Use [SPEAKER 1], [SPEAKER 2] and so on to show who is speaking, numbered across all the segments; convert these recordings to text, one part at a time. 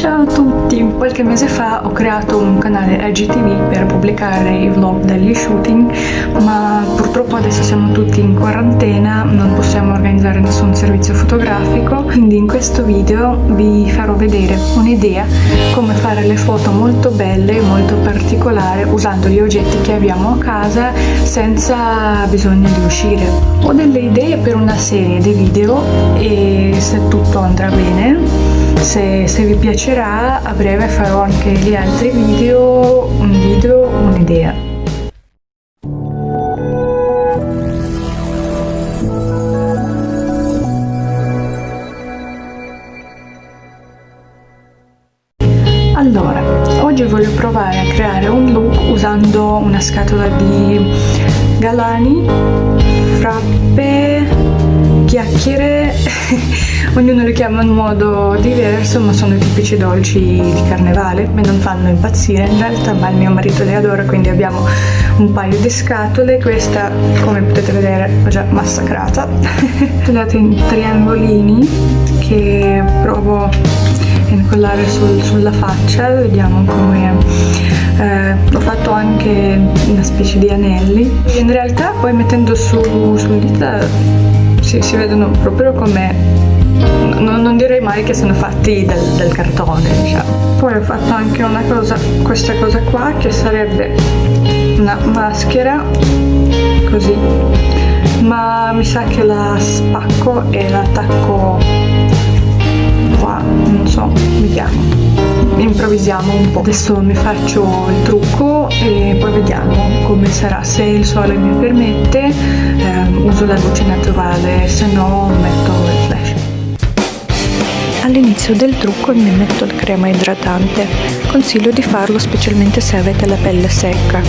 [SPEAKER 1] Ciao a tutti! Qualche mese fa ho creato un canale IGTV per pubblicare i vlog degli shooting ma purtroppo adesso siamo tutti in quarantena, non possiamo organizzare nessun servizio fotografico quindi in questo video vi farò vedere un'idea come fare le foto molto belle e molto particolari usando gli oggetti che abbiamo a casa senza bisogno di uscire. Ho delle idee per una serie di video e se tutto andrà bene se, se, vi piacerà a breve farò anche gli altri video, un video, un'idea. Allora, oggi voglio provare a creare un look usando una scatola di galani, frappe, chiacchiere ognuno li chiama in modo diverso ma sono i tipici dolci di carnevale e non fanno impazzire. In realtà ma il mio marito li adora quindi abbiamo un paio di scatole. Questa come potete vedere ho già massacrata. Tagliate in triangolini che provo a incollare sul, sulla faccia vediamo come eh, ho fatto anche una specie di anelli. In realtà poi mettendo su, sul dita si, si vedono proprio come non, non, direi mai che sono fatti del, del cartone diciamo. poi ho fatto anche una cosa questa cosa qua che sarebbe una maschera così. Ma mi sa che la spacco e la attacco qua non so vediamo improvvisiamo un po' adesso mi faccio il trucco e poi vediamo come sarà. Se il sole mi permette eh, uso la luce naturale se no metto
[SPEAKER 2] All'inizio del trucco mi metto il crema idratante, consiglio di farlo specialmente se avete la pelle secca.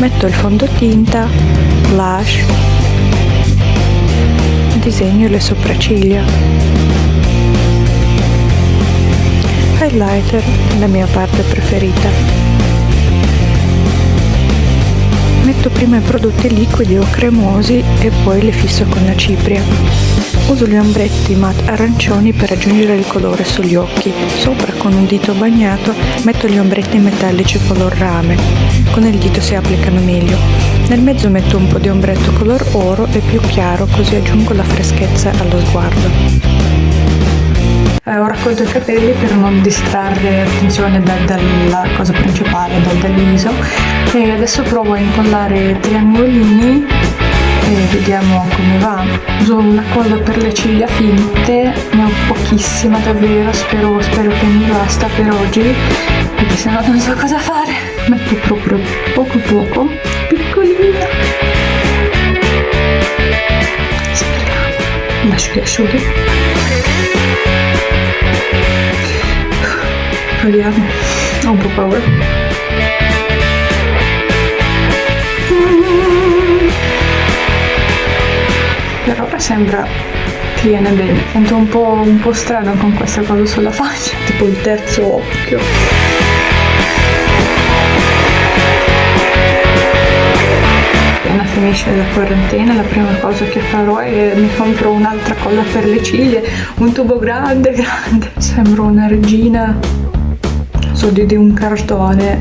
[SPEAKER 2] Metto il fondotinta, blush, disegno le sopracciglia. Highlighter, la mia parte preferita. Metto prima i prodotti liquidi o cremosi e poi le fisso con la cipria. Uso gli ombretti matte arancioni per aggiungere il colore sugli occhi. Sopra con un dito bagnato metto gli ombretti metallici color rame. Con il dito si applicano meglio. Nel mezzo metto un po' di ombretto color oro e più chiaro così aggiungo la freschezza allo sguardo.
[SPEAKER 1] Eh, ho raccolto i capelli per non distrarre l'attenzione da, dalla cosa principale, dal, viso e adesso provo a incollare triangolini e vediamo come va. Uso una colla per le ciglia finte ne ho pochissima davvero spero, spero che mi basta per oggi perché se no non so cosa fare. Metto proprio poco poco piccolina. Speriamo. Lascio che asciughi un po' paura. Per ora sembra che viene bene. Sento un po', un po' strano con questa cosa sulla faccia tipo il terzo occhio. Finisce la quarantena la prima cosa che farò è mi compro un'altra colla per le ciglia un tubo grande grande. Sembro una regina so di, un cartone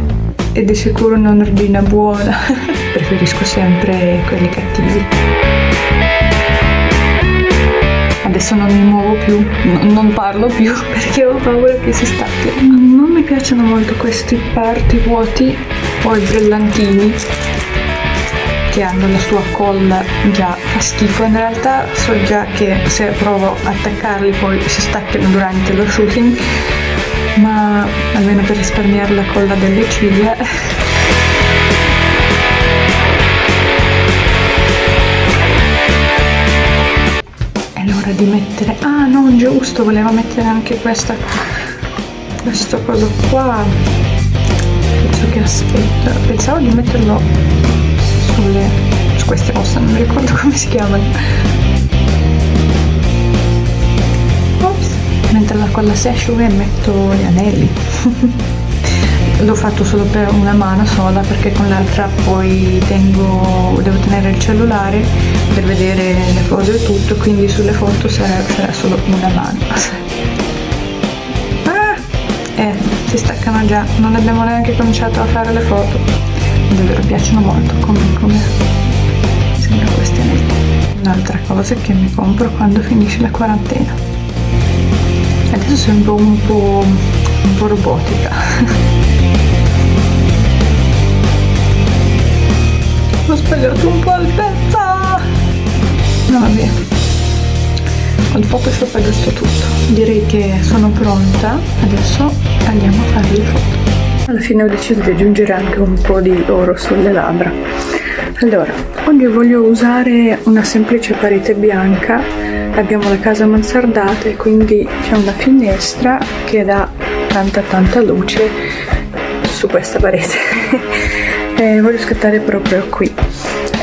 [SPEAKER 1] e di sicuro una regina buona. Preferisco sempre quelli cattivi. Adesso non mi muovo più, non parlo più perché ho paura che si stacchi. Non mi piacciono molto questi parti vuoti o i brillantini che hanno la sua colla già fa schifo. In realtà so già che se provo a attaccarli poi si staccano durante lo shooting ma almeno per risparmiare la colla delle ciglia l'ora di mettere ah no giusto volevo mettere anche questa questa cosa qua. Penso che aspetta pensavo di metterlo sulle su queste ossa non mi ricordo come si chiamano mentre la colla si asciuga metto gli anelli. L'ho fatto solo per una mano sola perché con l'altra poi tengo, devo tenere il cellulare per vedere le cose e tutto quindi sulle foto sarà, sarà solo una mano. Ah, si staccano già non abbiamo neanche cominciato a fare le foto. Davvero piacciono molto come, come sembra questi anelli un'altra cosa che mi compro quando finisce la quarantena adesso sembro un po', un po robotica. Ho sbagliato un po' altezza no vabbè. Il photoshop è giusto tutto. Direi che sono pronta. Adesso andiamo a fare le foto. Alla fine ho deciso di aggiungere anche un po' di oro sulle labbra. Allora oggi voglio usare una semplice parete bianca abbiamo la casa mansardata e quindi c'è una finestra che dà tanta tanta luce su questa parete. E voglio scattare proprio qui.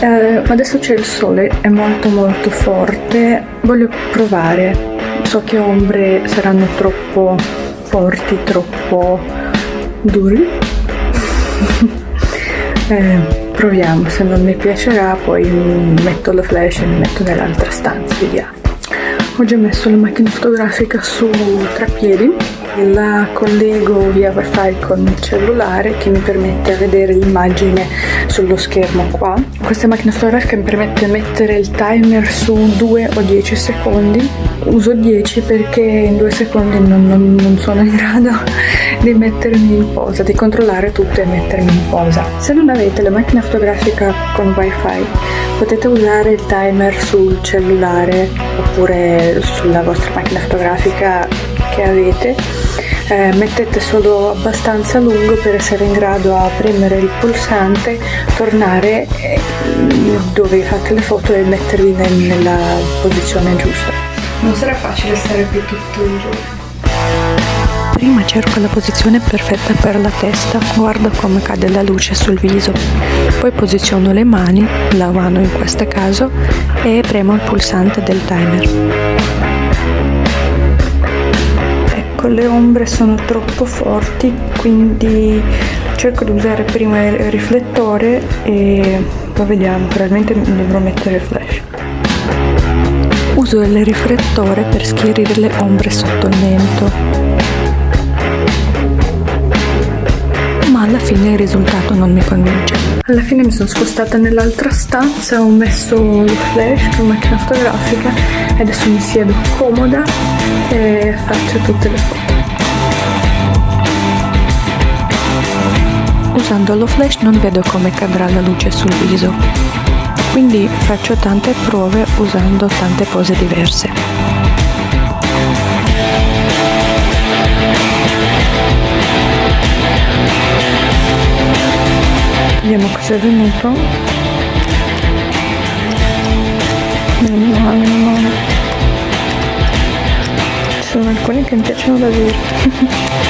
[SPEAKER 1] Eh, adesso c'è il sole è molto molto forte. Voglio provare. So che ombre saranno troppo forti troppo duri. Eh, proviamo. Se non mi piacerà poi metto la flash e mi metto nell'altra stanza vediamo ho già messo la macchina fotografica su trappiedi la collego via wifi con il cellulare che mi permette di vedere l'immagine sullo schermo qua. Questa macchina fotografica mi permette di mettere il timer su 2 o 10 secondi. Uso 10 perché in 2 secondi non, non, non sono in grado di mettermi in posa di controllare tutto e mettermi in posa. Se non avete la macchina fotografica con wifi potete usare il timer sul cellulare oppure sulla vostra macchina fotografica che avete. Eh, mettete solo abbastanza lungo per essere in grado a premere il pulsante tornare eh, dove fate le foto e mettervi nel, nella posizione giusta. Non sarà facile stare qui tutto il giorno
[SPEAKER 2] Prima cerco la posizione perfetta per la testa, guardo come cade la luce sul viso, poi posiziono le mani, la mano in questo caso, e premo il pulsante del timer.
[SPEAKER 1] Ecco le ombre sono troppo forti quindi cerco di usare prima il riflettore e poi vediamo probabilmente dovrò mettere il flash.
[SPEAKER 2] Uso il riflettore per schierire le ombre sotto il mento fine il risultato non mi convince.
[SPEAKER 1] Alla fine mi sono spostata nell'altra stanza ho messo il flash con macchina fotografica e adesso mi siedo comoda e faccio tutte le foto.
[SPEAKER 2] Usando lo flash non vedo come cadrà la luce sul viso. Quindi faccio tante prove usando tante pose diverse
[SPEAKER 1] vediamo cosa è venuto. Meno male meno male. Sono alcuni che mi piacciono da dire.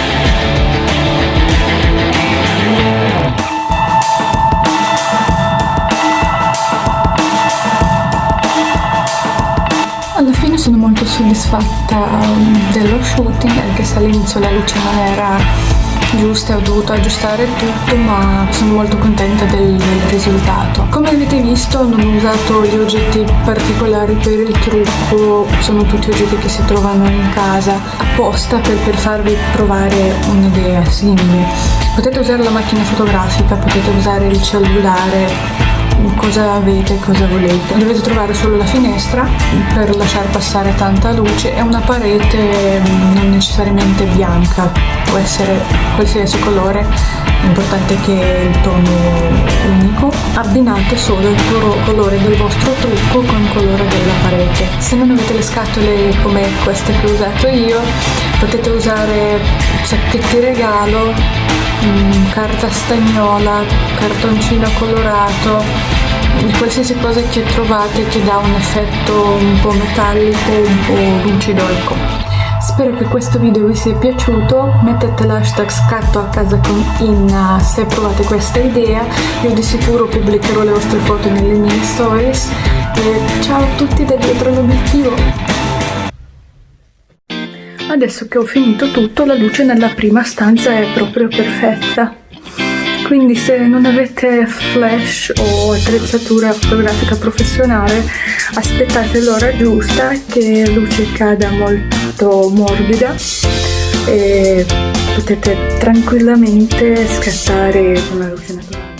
[SPEAKER 1] Alla fine sono molto soddisfatta um, dello shooting anche se all'inizio la luce non era giuste ho dovuto aggiustare tutto ma sono molto contenta del, del, risultato. Come avete visto non ho usato gli oggetti particolari per il trucco sono tutti oggetti che si trovano in casa apposta per, per farvi provare un'idea simile. Potete usare la macchina fotografica potete usare il cellulare cosa avete, cosa volete. Dovete trovare solo la finestra per lasciare passare tanta luce e una parete mm, non necessariamente bianca, può essere qualsiasi colore, l'importante è che il tono unico. Abbinate solo il colore del vostro trucco con il colore della parete. Se non avete le scatole come queste che ho usato io, potete usare sacchetti regalo mm, carta stagnola, cartoncino colorato, qualsiasi cosa che trovate che dà un effetto un po' metallico, un po' lucido ecco. Spero che questo video vi sia piaciuto, mettete l'hashtag scatto a casa con Inna se provate questa idea, io di sicuro pubblicherò le vostre foto nelle mie stories e ciao a tutti da dietro l'obiettivo! Adesso che ho finito tutto la luce nella prima stanza è proprio perfetta quindi se non avete flash o attrezzatura fotografica professionale aspettate l'ora giusta che la luce cada molto morbida e potete tranquillamente scattare con la luce naturale.